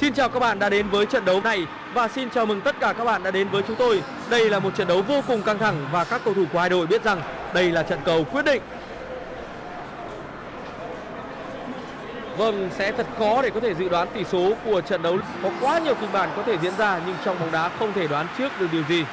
Xin chào các bạn đã đến với trận đấu này và xin chào mừng tất cả các bạn đã đến với chúng tôi. Đây là một trận đấu vô cùng căng thẳng và các cầu thủ của hai đội biết rằng đây là trận cầu quyết định. Vâng, sẽ thật khó để có thể dự đoán tỷ số của trận đấu. Có quá nhiều kịch bản có thể diễn ra nhưng trong bóng đá không thể đoán trước được điều gì.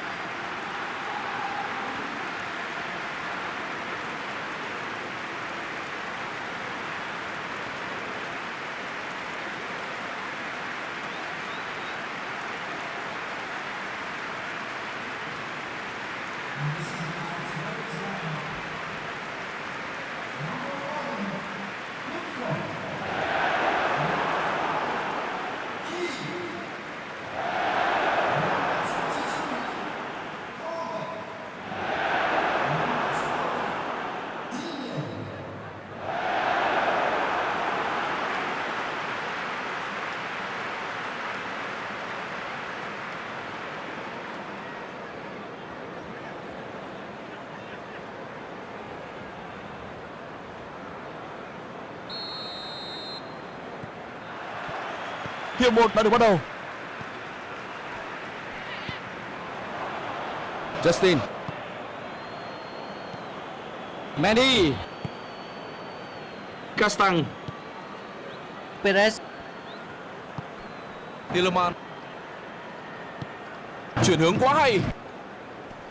Hiệp 1 đã được bắt đầu. Justin. Mendy. Castang. Perez Tielemans. Chuyển hướng quá hay.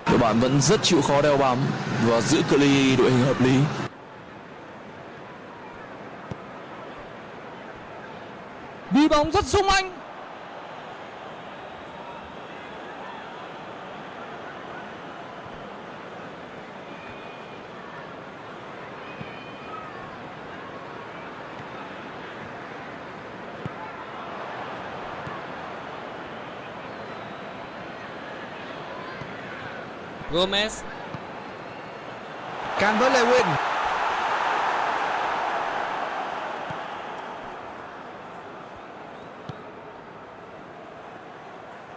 Đội bạn vẫn rất chịu khó đeo bám và giữ cự ly đội hình hợp lý. Bóng rất sung anh Gomez Can với Lewin.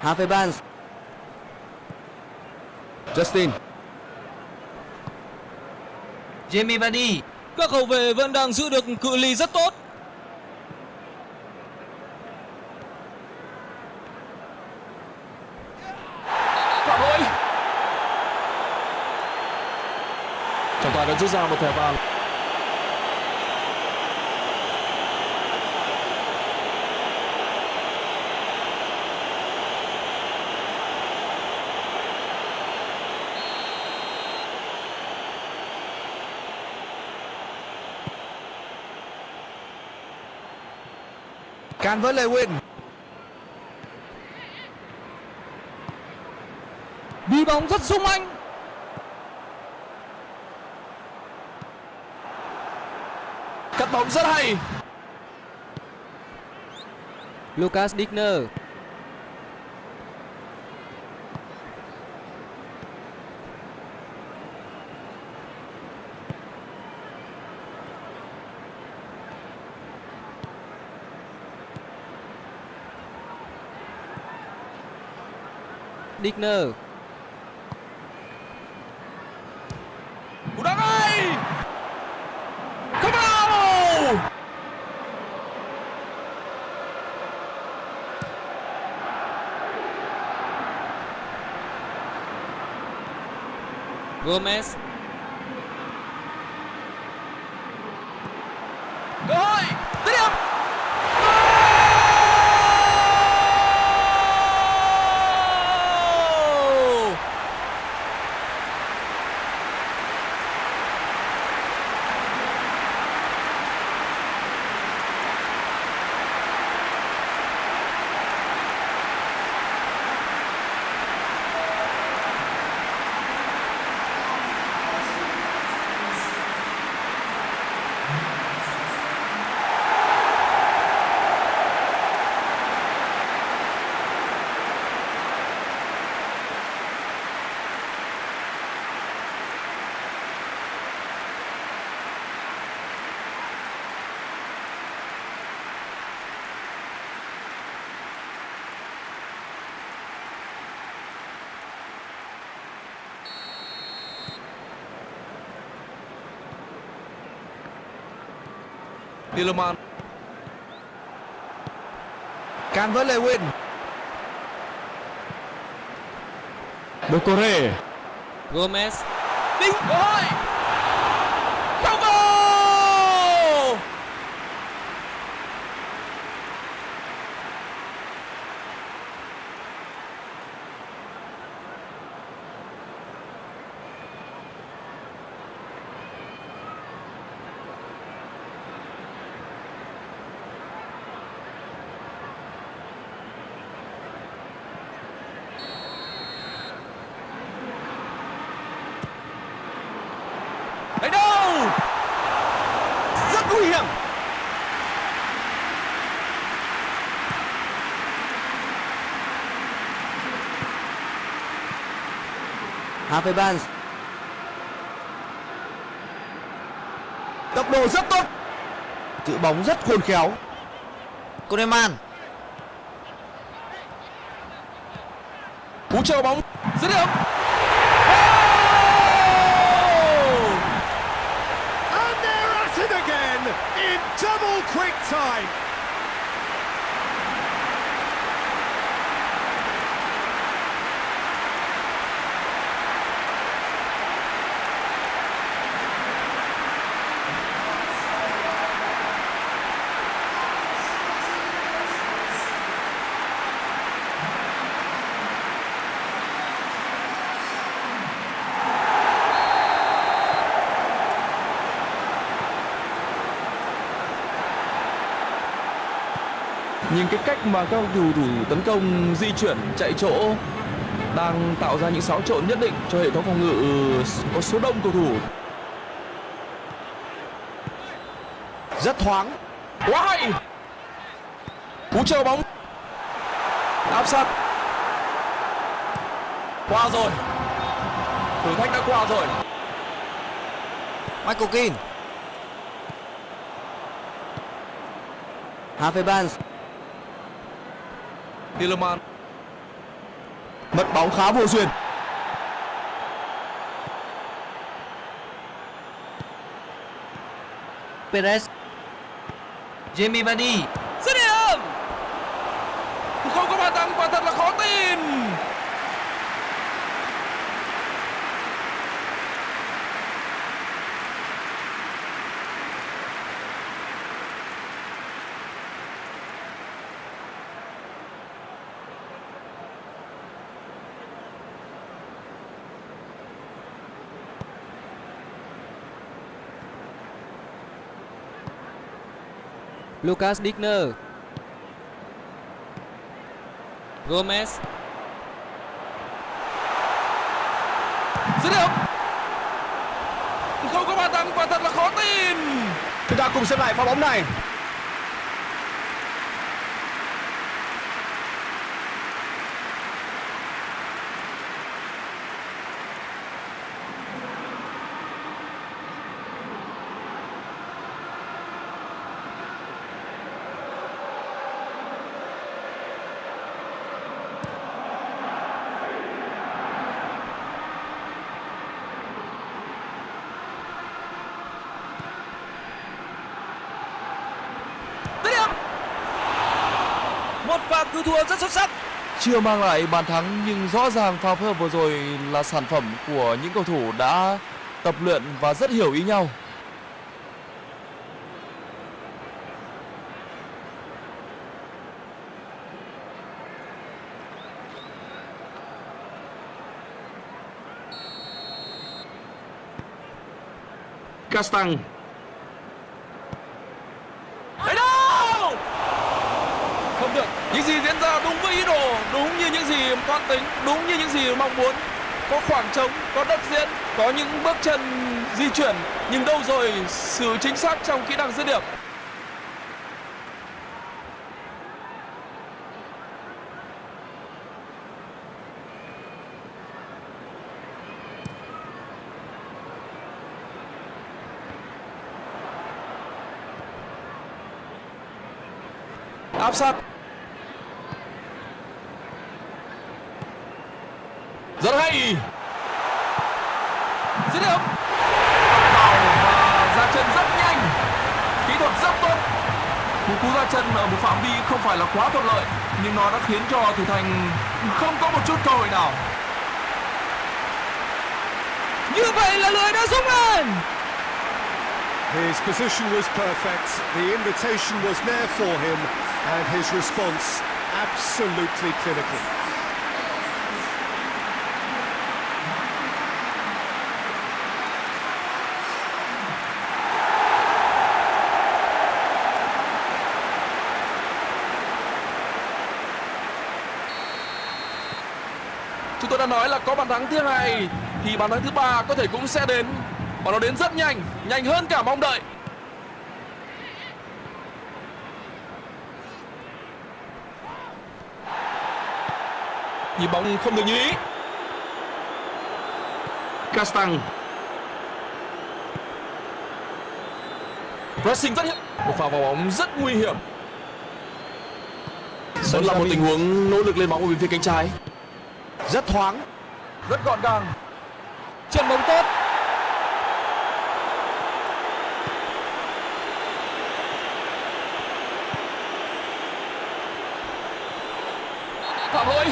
Harvey Barnes Justin. Jamie Vardy các hậu vệ vẫn đang giữ được cự ly rất tốt Phạm lỗi. Trọng tài đã rút ra một thẻ vàng. Can với Lewin. đi bóng rất sung anh Cắt bóng rất hay. Lucas Digner Digner Cú đá ngay. Không vào. Gomez Cơ hội. Dứt điểm. Goal! Tielemans Calvert Lewin Doucouré Gomez. Đinh cơ hội Bravo Đánh đâu rất nguy hiểm Harvey Barnes. Tốc độ rất tốt. Giữ bóng rất khôn khéo. Koeman Cú chờ bóng. Dứt điểm. And they're at it again in double quick time. Nhìn cái cách mà các cầu thủ tấn công di chuyển chạy chỗ đang tạo ra những xáo trộn nhất định cho hệ thống phòng ngự có số đông cầu thủ. Rất thoáng. Quá hay. Cú chờ bóng. Áp sát. Qua rồi. Thử thách đã qua rồi. Michael Keane. Harvey Barnes Tielemans mất bóng khá vô duyên. Perez. Jamie Vardy. Dứt điểm! Không có bàn thắng quả thật là khó tin Lucas Digner Gomez. Dứt điểm. Không có bàn thắng, quả thật là khó tin chúng ta cùng xem lại pha bóng này dứt điểm Một pha cứu thua rất xuất sắc. Chưa mang lại bàn thắng nhưng rõ ràng pha phối hợp vừa rồi là sản phẩm của những cầu thủ đã tập luyện và rất hiểu ý nhau. Castang Đấy đâu Không được Những gì diễn ra đúng với ý đồ Đúng như những gì toan tính, Đúng như những gì mong muốn. Có khoảng trống, Có đất diễn, Có những bước chân di chuyển, Nhưng đâu rồi sự chính xác trong kỹ năng dứt điểm? Áp sát. Rất hay. Dứt điểm. Vào và ra chân rất nhanh. Kỹ thuật rất tốt. Cú cú ra chân ở một phạm vi không phải là quá thuận lợi nhưng nó đã khiến cho thủ thành không có một chút cơ hội nào. Như vậy là lưới đã rung lên. His position was perfect, the invitation was there for him, and his response absolutely clinical. Nói là có bàn thắng thứ hai thì bàn thắng thứ ba có thể cũng sẽ đến. Và nó đến rất nhanh nhanh hơn cả mong đợi. Nhịp bóng không được như ý. Castang. Pressing rất hiểm một pha vào bóng rất nguy hiểm. Đó là một tình huống nỗ lực lên bóng ở bên phía cánh trái. Rất thoáng rất gọn gàng Trận bóng tốt. phạm lỗi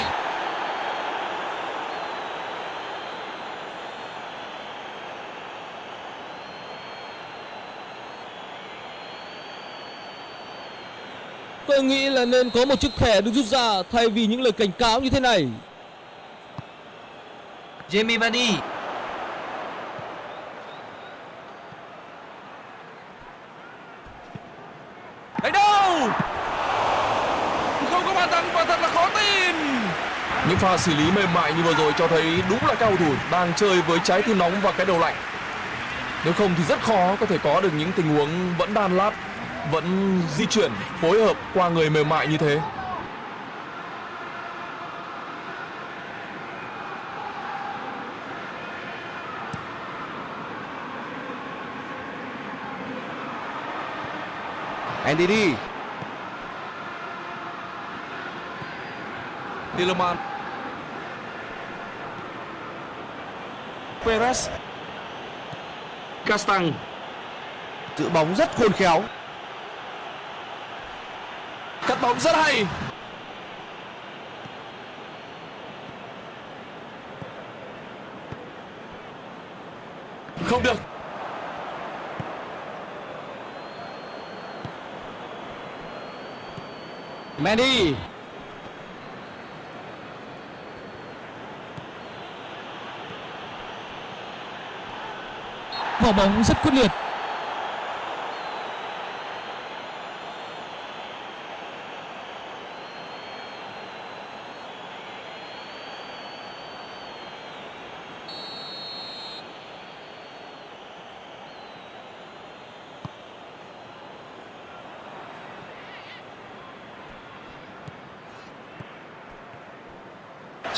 Tôi nghĩ là nên có một chiếc thẻ được rút ra thay vì những lời cảnh cáo như thế này. Jamie Vardy. Đánh đâu? Không có bàn thắng và thật là khó tin. Những pha xử lý mềm mại như vừa rồi cho thấy đúng là cao thủ đang chơi với trái tim nóng và cái đầu lạnh. Nếu không thì rất khó có thể có được những tình huống vẫn đan lát, vẫn di chuyển, phối hợp qua người mềm mại như thế. NDD Tielemans Perez. Castang. Giữ bóng rất khôn khéo. Cắt bóng rất hay. Không được. Mendy. Vào bóng rất quyết liệt.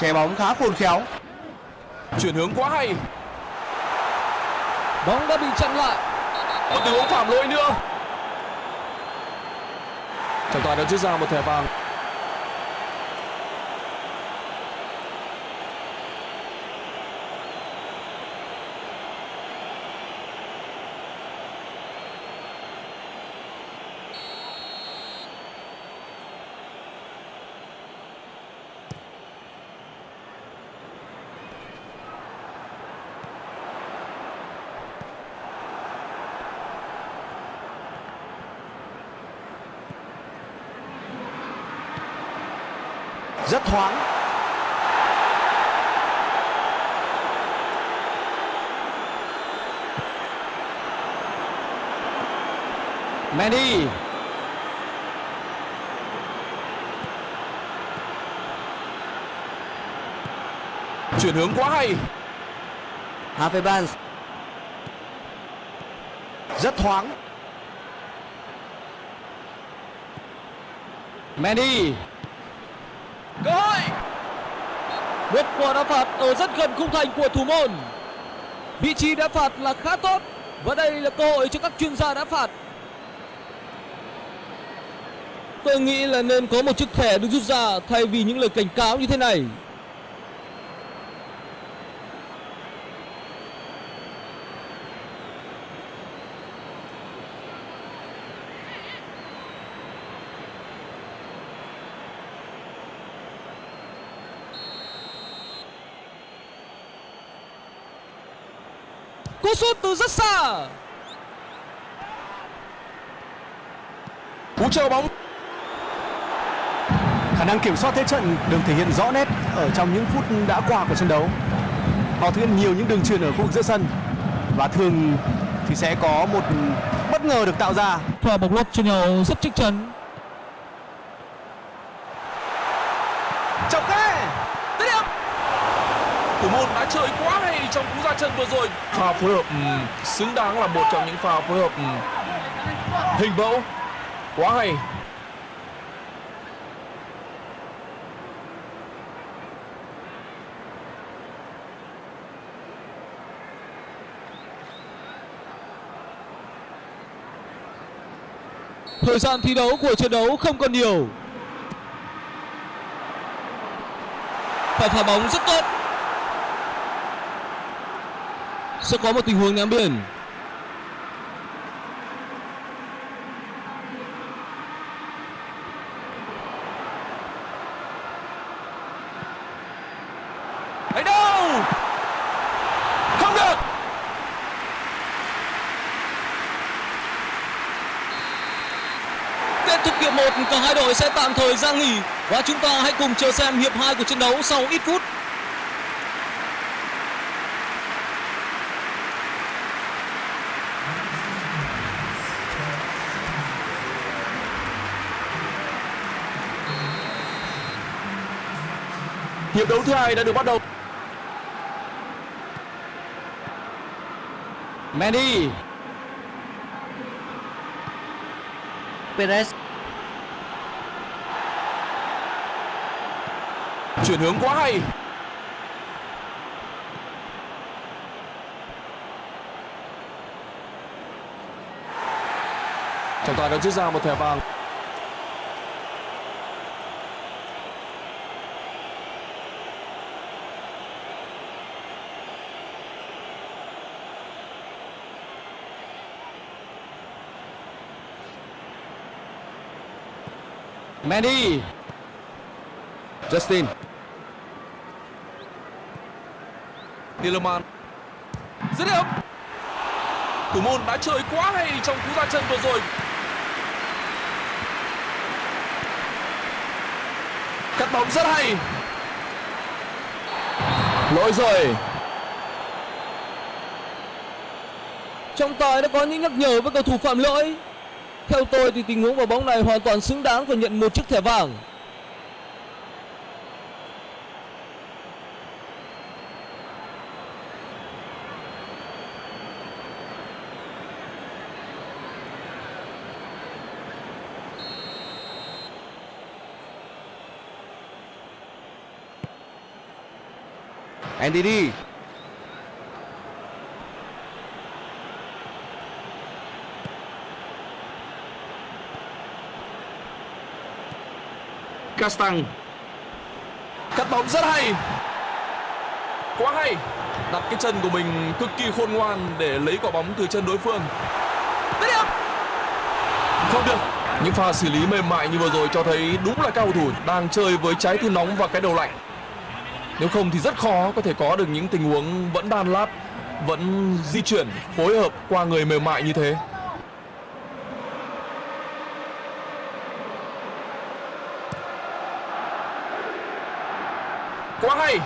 Che bóng khá khôn khéo. Chuyển hướng quá hay. Bóng đã bị chặn lại. một tình huống phạm lỗi nữa. Trọng tài đã rút ra một thẻ vàng rất thoáng Mendy. chuyển hướng quá hay Harvey Barnes rất thoáng Mendy. cơ hội một quả đá phạt ở rất gần khung thành của thủ môn. Vị trí đá phạt là khá tốt, và đây là cơ hội cho các chuyên gia đá phạt. Tôi nghĩ là nên có một chiếc thẻ được rút ra thay vì những lời cảnh cáo như thế này. Sút từ rất xa cú chờ bóng Khả năng kiểm soát thế trận được thể hiện rõ nét ở trong những phút đã qua của trận đấu. Họ thực hiện nhiều những đường truyền ở khu vực giữa sân và thường thì sẽ có một bất ngờ được tạo ra. pha bóng lót cho nhau rất chắc chắn chọc khe Dứt điểm thủ môn đã chơi quá hay trong cú ra chân vừa rồi. Pha phối hợp ừ, xứng đáng là một trong những pha phối hợp ừ, hình mẫu. Quá hay. Thời gian thi đấu của trận đấu không còn nhiều. Phải phá bóng rất tốt sẽ có một tình huống ném biển. Ấy đâu? Không được. Kết thúc hiệp 1 cả hai đội sẽ tạm thời ra nghỉ và chúng ta hãy cùng chờ xem hiệp 2 của trận đấu sau ít phút hiệp đấu thứ hai đã được bắt đầu. Mendy. Perez. Chuyển hướng quá hay. Trọng tài đã rút ra một thẻ vàng Mendy Justin. Tillerman dứt điểm. Thủ môn đã chơi quá hay trong cú ra chân vừa rồi. Cắt bóng rất hay. Lỗi rồi. Trọng tài đã có những nhắc nhở với cầu thủ phạm lỗi theo tôi thì tình huống vào bóng này hoàn toàn xứng đáng và nhận một chiếc thẻ vàng. NDD Castang cắt bóng rất hay. Quá hay. Đặt cái chân của mình cực kỳ khôn ngoan để lấy quả bóng từ chân đối phương. Điểm không được. Những pha xử lý mềm mại như vừa rồi cho thấy đúng là cao thủ đang chơi với trái tim nóng và cái đầu lạnh. Nếu không thì rất khó có thể có được những tình huống vẫn đan lát, vẫn di chuyển, phối hợp qua người mềm mại như thế quá hay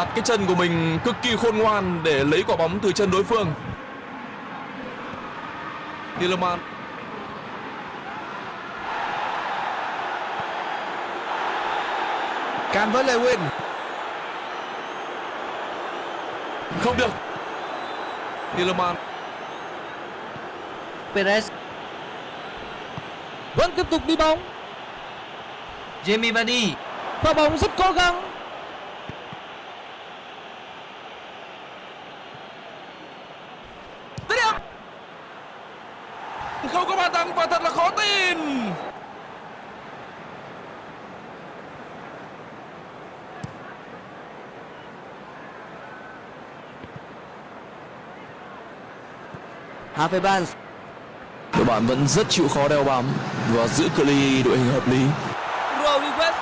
đặt cái chân của mình cực kỳ khôn ngoan để lấy quả bóng từ chân đối phương. Tillerman Can với Lewin không được. Tillerman Perez. Vẫn tiếp tục đi bóng. Jamie Vardy. Pha bóng rất cố gắng dứt điểm không có bàn thắng và thật là khó tin. Harvey Barnes đội bạn vẫn rất chịu khó đeo bám và giữ cự ly đội hình hợp lý. Rodriguez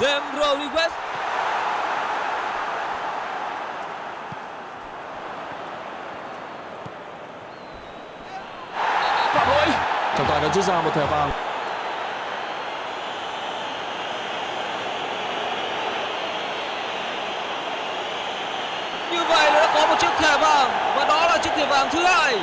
James Rodriguez trọng tài đã rút ra một thẻ vàng Như vậy là đã có một chiếc thẻ vàng và đó là chiếc thẻ vàng thứ hai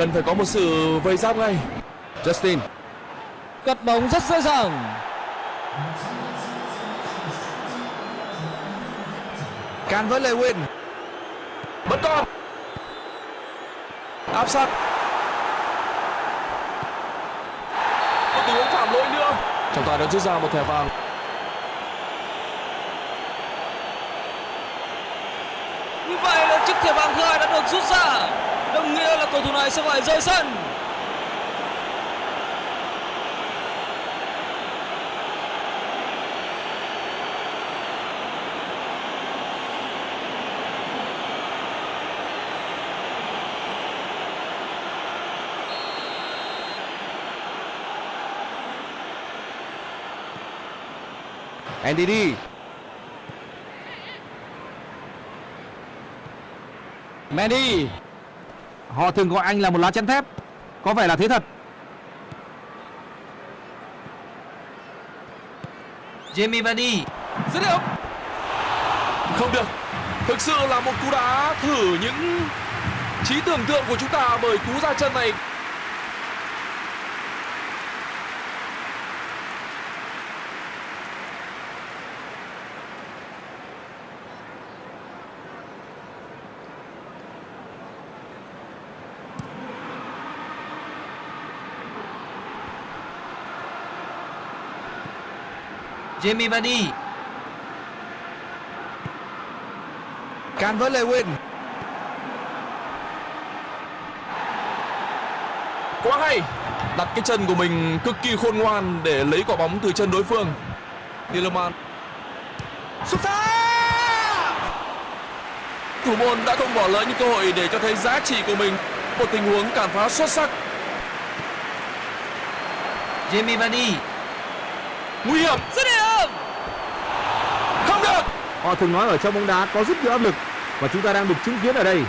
cần phải có một sự vây giáp ngay. Justin. Cắt bóng rất dễ dàng. can với Lewin vẫn còn áp sát. Một tình huống phạm lỗi nữa. Trọng tài đã rút ra một thẻ vàng. Như vậy là chiếc thẻ vàng thứ hai đã được rút ra. Cầu thủ này sẽ phải rời sân. NDD Mendy Họ thường gọi anh là một lá chắn thép. Có vẻ là thế thật. Jamie Vardy. Dứt điểm. Không được. Thực sự là một cú đá thử những trí tưởng tượng của chúng ta bởi cú ra chân này Jamie Vardy. Can với Lewin quá hay. Đặt cái chân của mình cực kỳ khôn ngoan để lấy quả bóng từ chân đối phương. Tielemans xuất xa thủ môn đã không bỏ lỡ những cơ hội để cho thấy giá trị của mình. Một tình huống cản phá xuất sắc. Jamie Vardy. Nguy hiểm. Được Họ thường nói ở trong bóng đá có rất nhiều áp lực Và chúng ta đang được chứng kiến ở đây.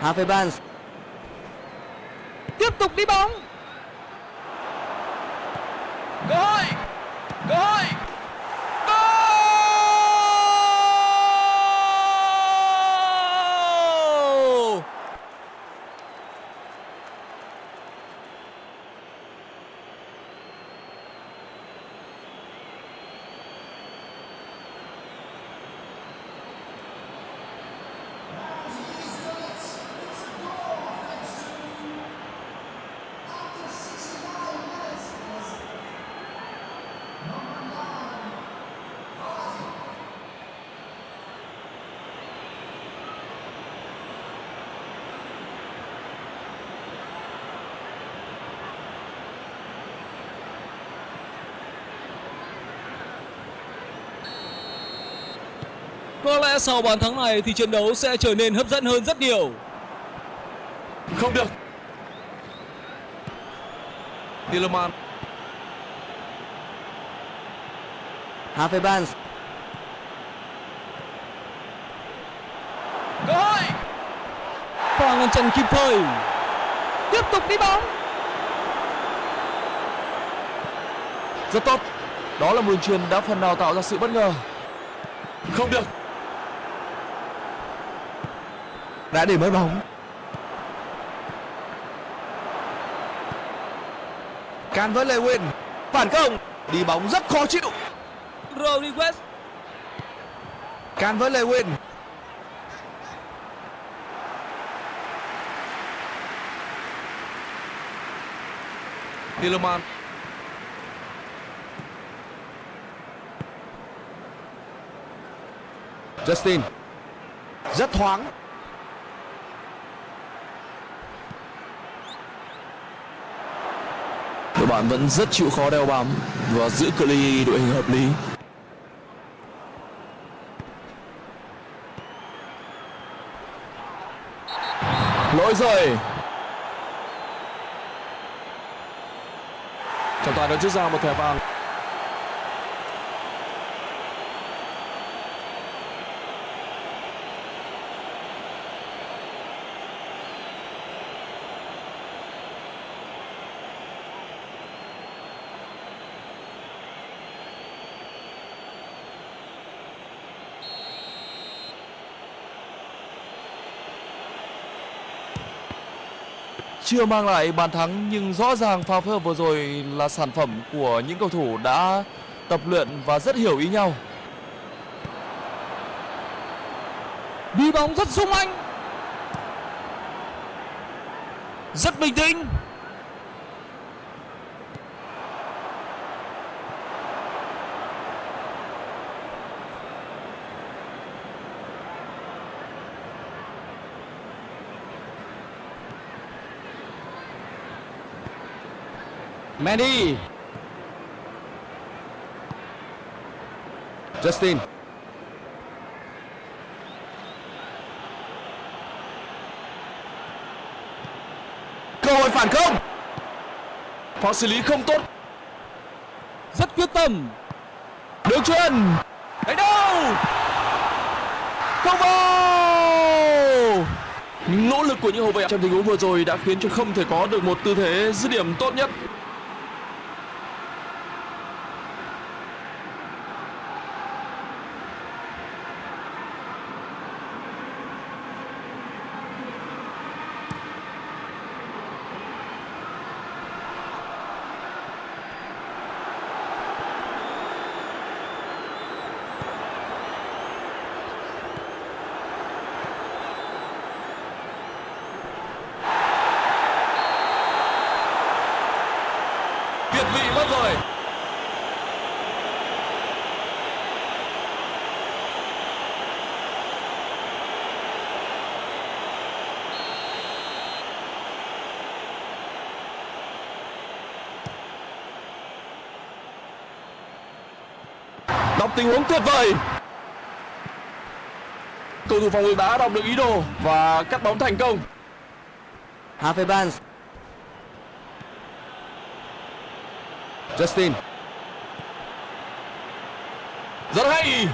Harvey Barnes Tiếp tục đi bóng. cơ hội cơ hội Goal! Có lẽ sau bàn thắng này thì trận đấu sẽ trở nên hấp dẫn hơn rất nhiều. không được Tielemans Harvey Barnes cơ hội Pha ngăn chặn kịp thời. Tiếp tục đi bóng. rất tốt đó là một đường truyền đã phần nào tạo ra sự bất ngờ Không được. Đã để mất bóng. Can với lewin phản công. Đi bóng rất khó chịu. Rodriguez. Can với lewin Tielemans. Justin. Rất thoáng bạn vẫn rất chịu khó đeo bám và giữ cự ly đội hình hợp lý. Lỗi rồi. Trọng tài đã rút ra một thẻ vàng. Chưa mang lại bàn thắng, nhưng rõ ràng pha phối hợp vừa rồi là sản phẩm của những cầu thủ đã tập luyện và rất hiểu ý nhau. đi bóng rất sung anh, rất bình tĩnh Mandy Justin cơ hội phản công Pha xử lý không tốt. rất quyết tâm Đường truyền. Đánh đâu? Không vào. Nỗ lực của những hậu vệ trong tình huống vừa rồi đã khiến cho không thể có được một tư thế dứt điểm tốt nhất. Việt vị mất rồi. Đọc tình huống tuyệt vời. Cầu thủ phòng ngự đã đọc được ý đồ và cắt bóng thành công. Harvey Barnes Justin Rất hay.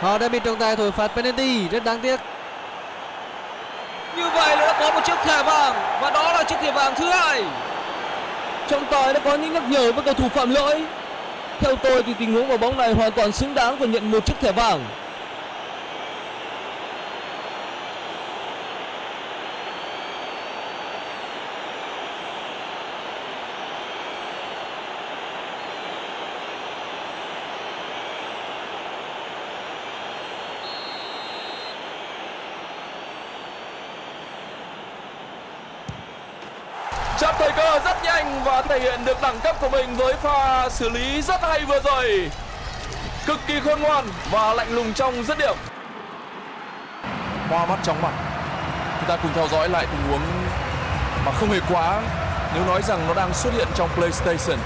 Họ đã bị trọng tài thổi phạt penalty rất đáng tiếc. như vậy là đã có một chiếc thẻ vàng và đó là chiếc thẻ vàng thứ hai trọng tài đã có những nhắc nhở với cầu thủ phạm lỗi. Theo tôi thì tình huống vào bóng này hoàn toàn xứng đáng và nhận một chiếc thẻ vàng Chạm thời cơ rất nhanh và thể hiện được đẳng cấp của mình với pha xử lý rất hay vừa rồi. Cực kỳ khôn ngoan và lạnh lùng trong dứt điểm. Hoa mắt chóng mặt. Chúng ta cùng theo dõi lại tình huống mà không hề quá, nếu nói rằng nó đang xuất hiện trong PlayStation.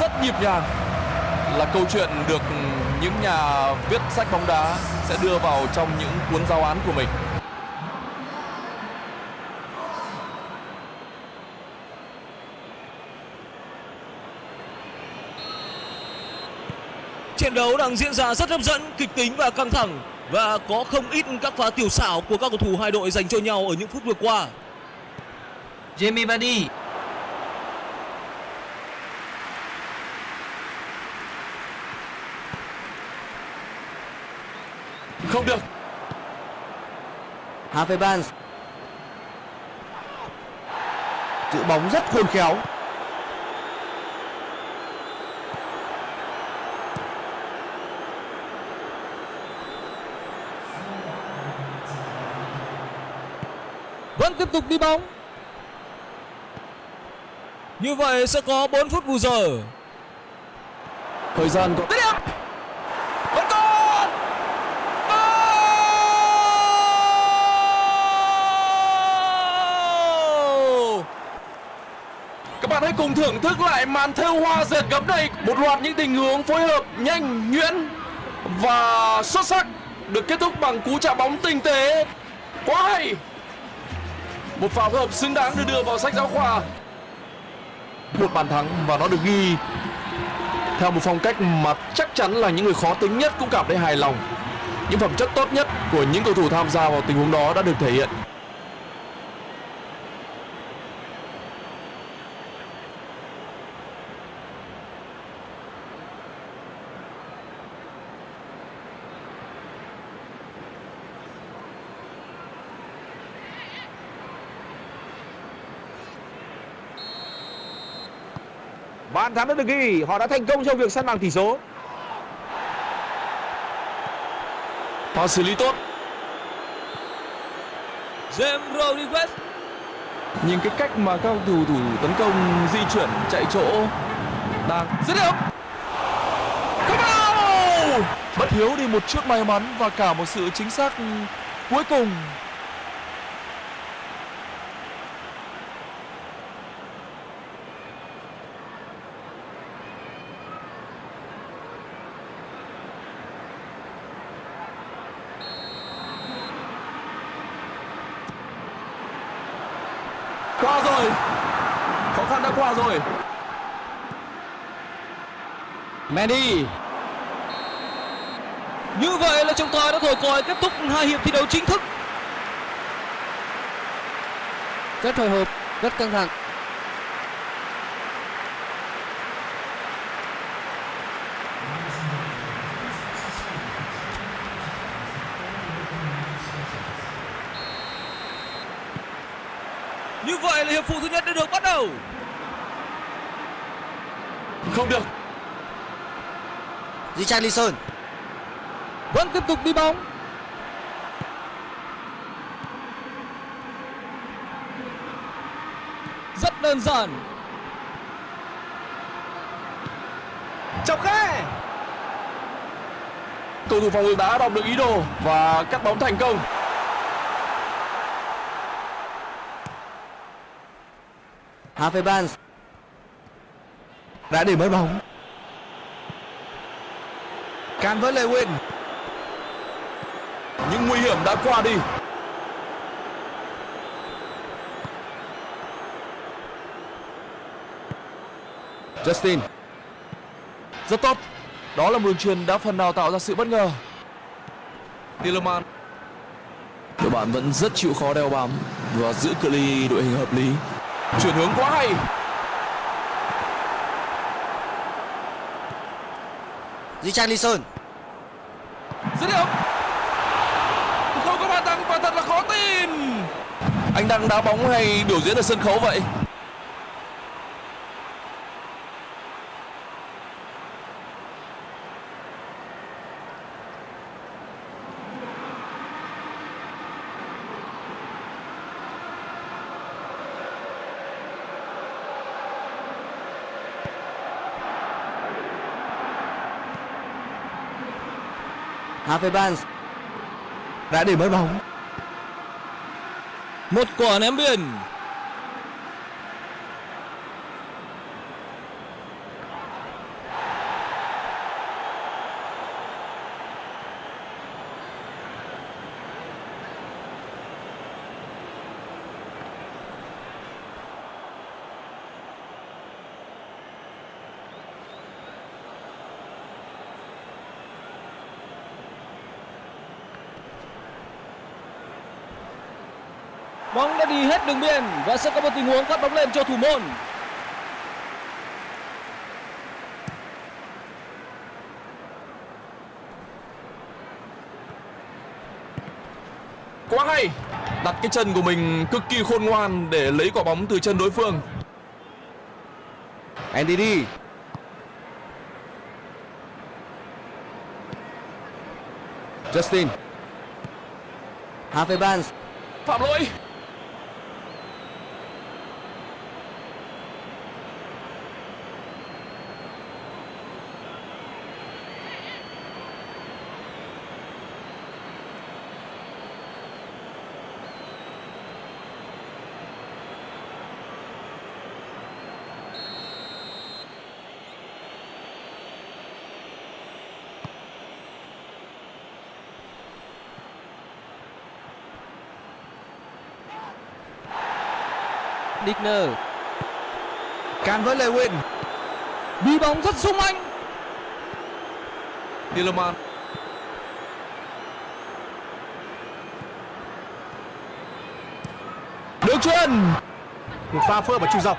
Rất nhịp nhàng là câu chuyện được những nhà viết sách bóng đá sẽ đưa vào trong những cuốn giáo án của mình. trận đấu đang diễn ra rất hấp dẫn, kịch tính và căng thẳng. Và có không ít các pha tiểu xảo của các cầu thủ hai đội dành cho nhau ở những phút vừa qua. Jamie Vardy. Không được. Harvey Barnes. Giữ bóng rất khôn khéo. Vẫn tiếp tục đi bóng. Như vậy sẽ có 4 phút bù giờ. Thời gian có Dứt điểm. Vẫn còn. Các bạn hãy cùng thưởng thức lại màn thêu hoa dệt gấm này Một loạt những tình huống phối hợp nhanh, nhuyễn và xuất sắc Được kết thúc bằng cú chạm bóng tinh tế Quá hay một pha phối hợp xứng đáng được đưa vào sách giáo khoa Một bàn thắng và nó được ghi theo một phong cách mà chắc chắn là những người khó tính nhất cũng cảm thấy hài lòng. Những phẩm chất tốt nhất của những cầu thủ tham gia vào tình huống đó đã được thể hiện. Bàn thắng đã được ghi, họ đã thành công trong việc săn bằng tỷ số. Pha xử lý tốt, James Rodriguez. nhìn cái cách mà các cầu thủ thủ tấn công di chuyển chạy chỗ đang dứt điểm. Không vào! Bất hiếu đi một chút may mắn và cả một sự chính xác cuối cùng qua rồi khó khăn đã qua rồi Mendy. Như vậy là trọng tài đã thổi còi kết thúc hai hiệp thi đấu chính thức. Rất hồi hộp, rất căng thẳng. Như vậy là hiệp phụ thứ nhất đã được bắt đầu. không được Richarlison Vẫn tiếp tục đi bóng. Rất đơn giản. chọc khe cầu thủ phòng ngự đã đọc được ý đồ và cắt bóng thành công. Harvey Barnes. Đã để mất bóng can với Lewin những nguy hiểm đã qua đi. Justin. Rất tốt. Đó là một đường truyền đã phần nào tạo ra sự bất ngờ. Tielemans đội bạn vẫn rất chịu khó đeo bám và giữ cự ly đội hình hợp lý. Chuyển hướng quá hay Richarlison. Dứt điểm. Không có bàn thắng và thật là khó tin. Anh đang đá bóng hay biểu diễn ở sân khấu vậy Harvey Barnes đã để mất bóng Một quả ném biên. Bóng đã đi hết đường biên và sẽ có một tình huống phát bóng lên cho thủ môn. quá hay! Đặt cái chân của mình cực kỳ khôn ngoan để lấy quả bóng từ chân đối phương. Andy đi. Justin. Harvey Barnes. Phạm lỗi Digner Can với Lewin đi bóng rất sung anh. Tielemans. Đường truyền một pha phơ và chui dọc.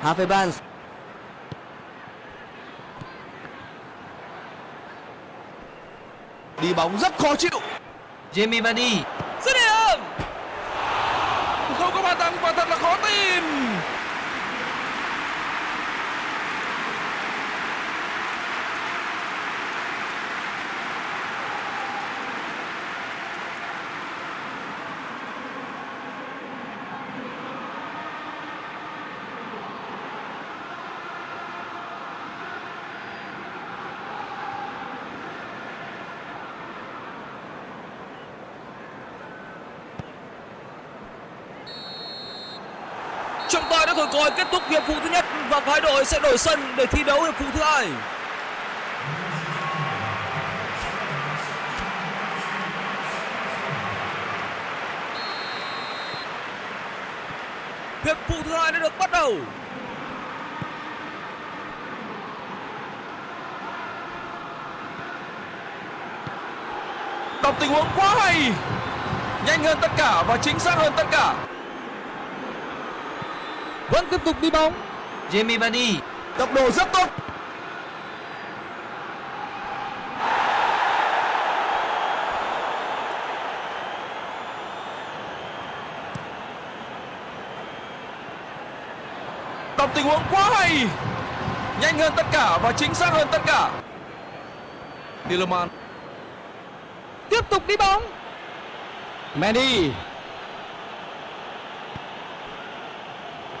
Harvey Barnes. Đi bóng rất khó chịu. Jamie Vardy dứt điểm không có bàn thắng quả thật là khó tin trọng tài đã thổi còi kết thúc hiệp phụ thứ nhất và hai đội sẽ đổi sân để thi đấu hiệp phụ thứ hai. Hiệp phụ thứ hai đã được bắt đầu. Đọc tình huống quá hay, nhanh hơn tất cả và chính xác hơn tất cả vẫn tiếp tục đi bóng. Jamie Vardy. Tốc độ rất tốt. Đọc tình huống quá hay. Nhanh hơn tất cả và chính xác hơn tất cả. Tielemans tiếp tục đi bóng. Mandy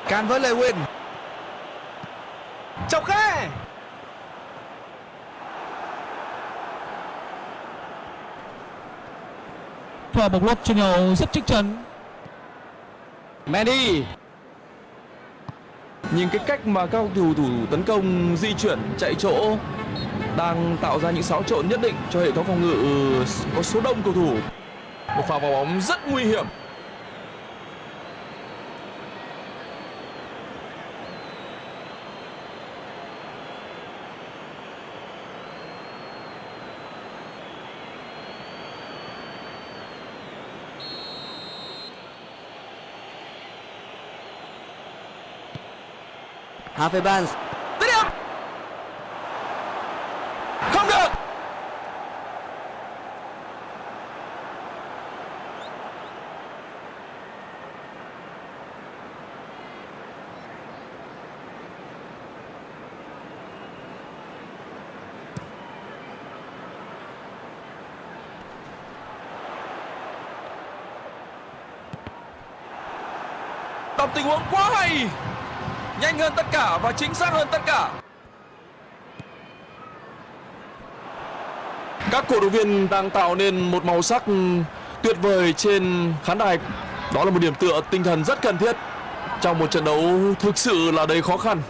Can với Lewin chọc khe và một trên nhau rất chắc chắn Mandy Nhìn cái cách mà các cầu thủ thủ tấn công di chuyển chạy chỗ đang tạo ra những xáo trộn nhất định cho hệ thống phòng ngự có số đông cầu thủ. Một pha vào bóng rất nguy hiểm. Harvey Barnes Dứt điểm. Không được. Đọc tình huống quá hay nhanh hơn tất cả và chính xác hơn tất cả. Các cổ động viên đang tạo nên một màu sắc tuyệt vời trên khán đài. Đó là một điểm tựa tinh thần rất cần thiết trong một trận đấu thực sự là đầy khó khăn.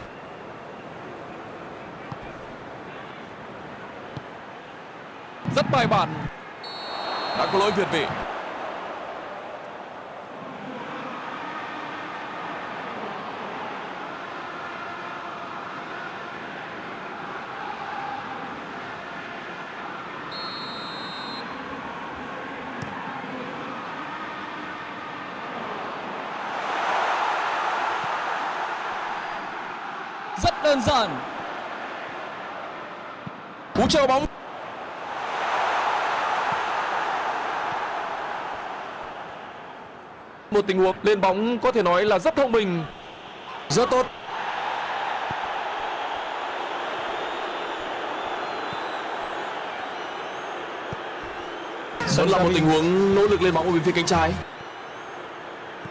Rất bài bản. Đã có lỗi việt vị rất đơn giản. Cú chơi bóng. Một tình huống lên bóng có thể nói là rất thông minh. Rất tốt. Đó là một tình huống nỗ lực lên bóng ở bên phía cánh trái.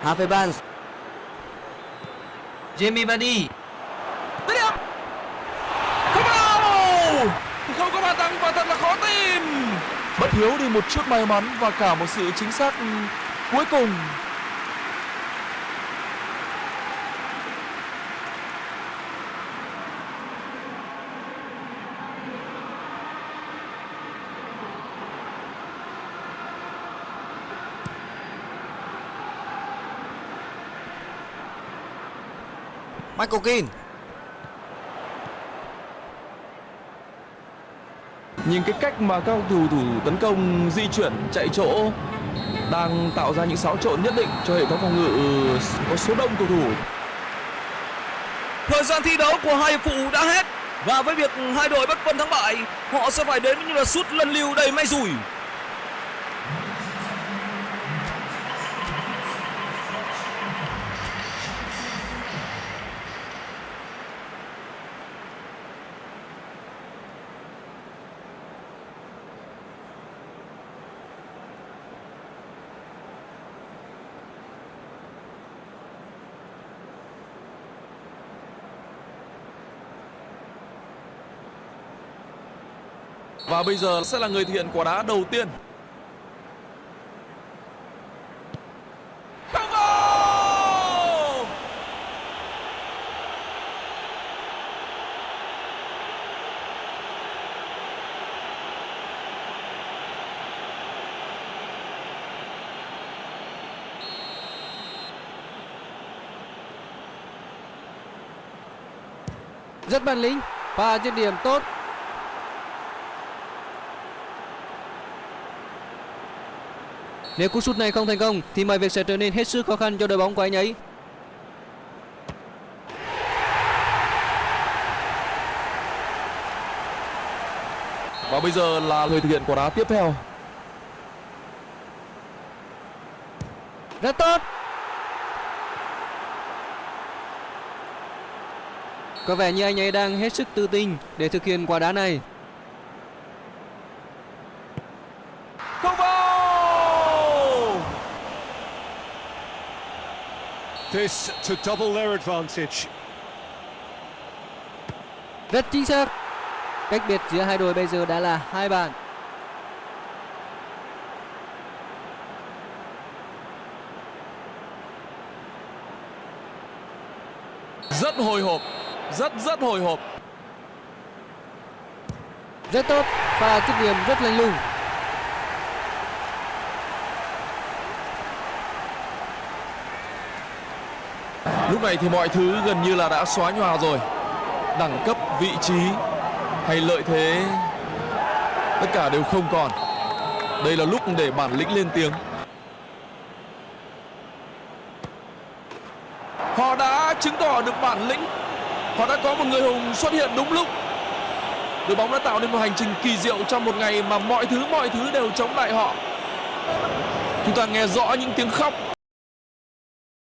Harvey Barnes. Jamie Vardy. Một chút may mắn và cả một sự chính xác ừ, cuối cùng. Michael Keane. Nhìn cái cách mà các thủ thủ tấn công di chuyển chạy chỗ đang tạo ra những xáo trộn nhất định cho hệ thống phòng ngự ờ, có số đông cầu thủ Thời gian thi đấu của hai hiệp phụ đã hết và với việc hai đội bất phân thắng bại, họ sẽ phải đến với những là sút lần lưu đầy may rủi. Và bây giờ sẽ là người thực hiện quả đá đầu tiên Rất bản lĩnh và dứt điểm tốt. Nếu cú sút này không thành công thì mọi việc sẽ trở nên hết sức khó khăn cho đội bóng của anh ấy. và bây giờ là người thực hiện quả đá tiếp theo Rất tốt. Có vẻ như anh ấy đang hết sức tự tin để thực hiện quả đá này. không vào This to double their advantage. Rất chính xác. Cách biệt giữa hai đội bây giờ đã là hai bàn. rất hồi hộp rất rất hồi hộp Rất tốt. Pha dứt điểm rất lanh lùng. Lúc này thì mọi thứ gần như là đã xóa nhòa rồi. Đẳng cấp, vị trí hay lợi thế, tất cả đều không còn. Đây là lúc để bản lĩnh lên tiếng. Họ đã chứng tỏ được bản lĩnh. Họ đã có một người hùng xuất hiện đúng lúc. Đội bóng đã tạo nên một hành trình kỳ diệu trong một ngày mà mọi thứ mọi thứ đều chống lại họ. Chúng ta nghe rõ những tiếng khóc